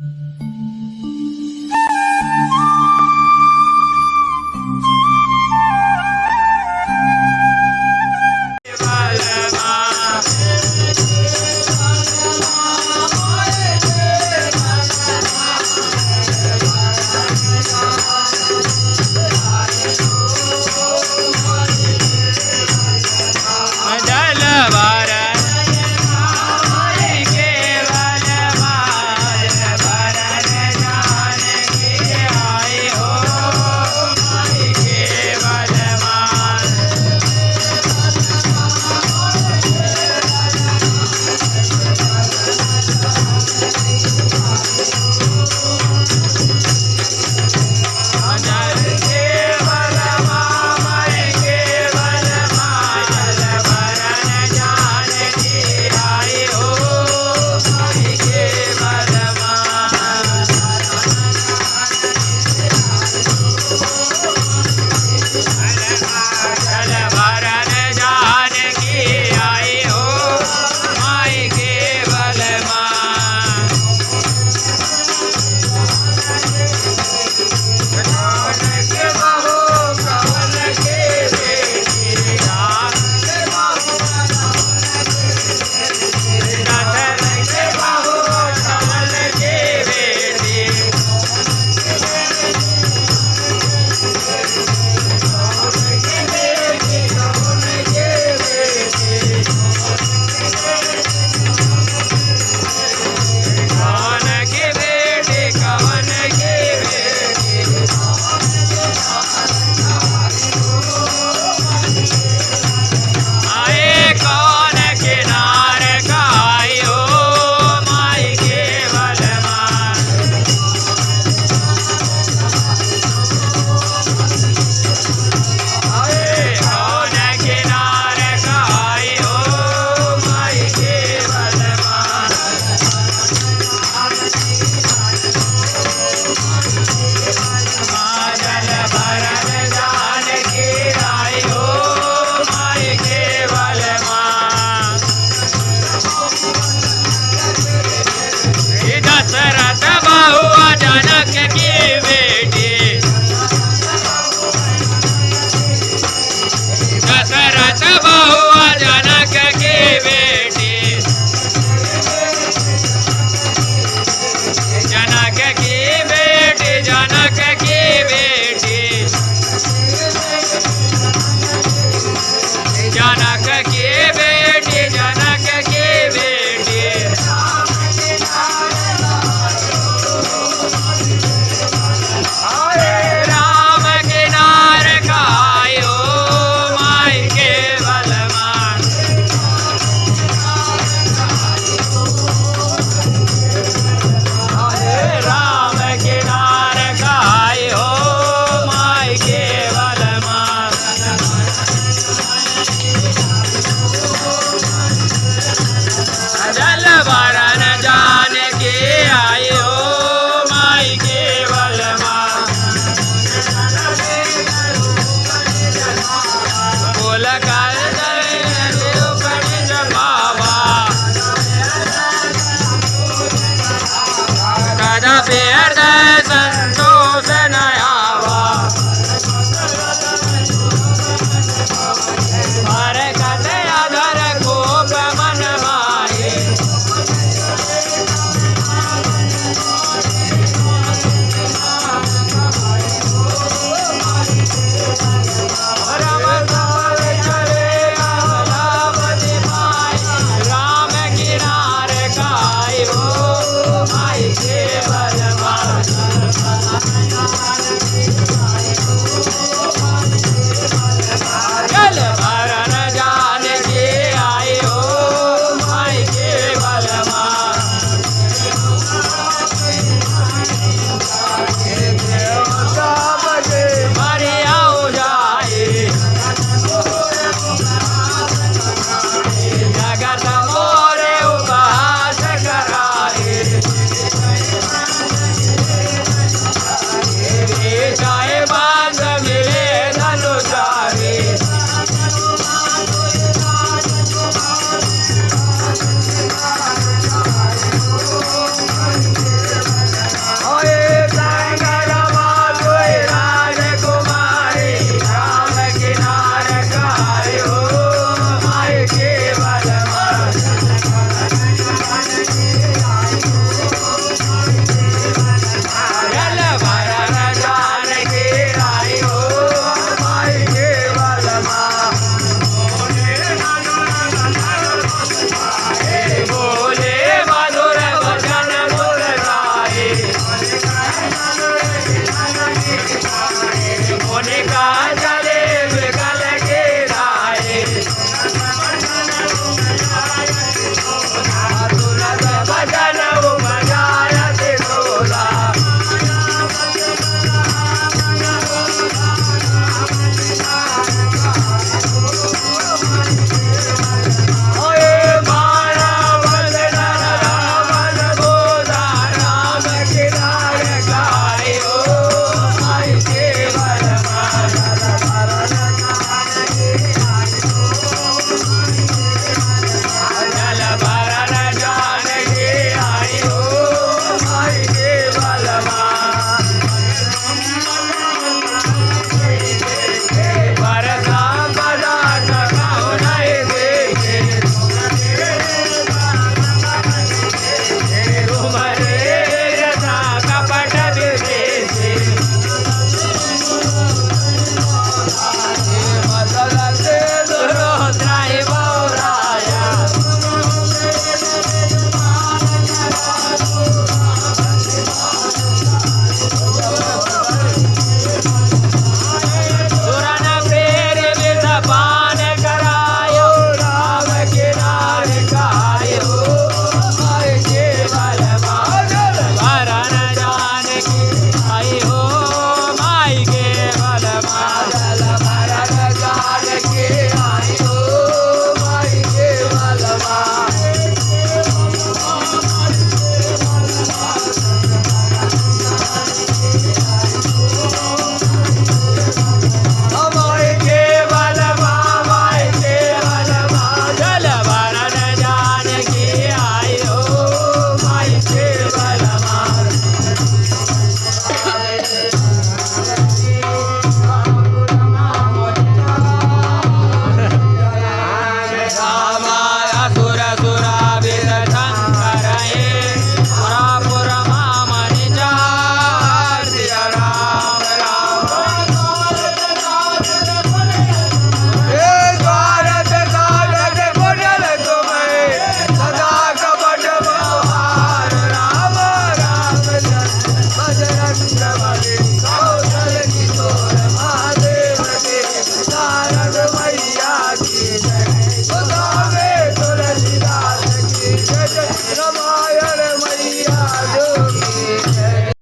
Mm-hmm.